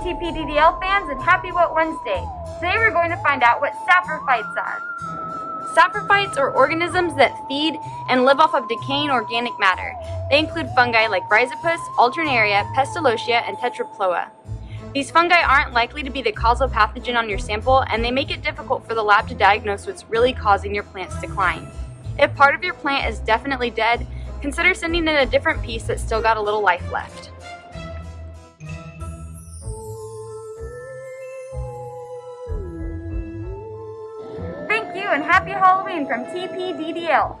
TPDDL fans and happy What Wednesday. Today we're going to find out what saprophytes are. Saprophytes are organisms that feed and live off of decaying organic matter. They include fungi like Rhizopus, Alternaria, Pestalotia, and Tetraploa. These fungi aren't likely to be the causal pathogen on your sample, and they make it difficult for the lab to diagnose what's really causing your plant's decline. If part of your plant is definitely dead, consider sending in a different piece that's still got a little life left. And happy Halloween from TPDDL.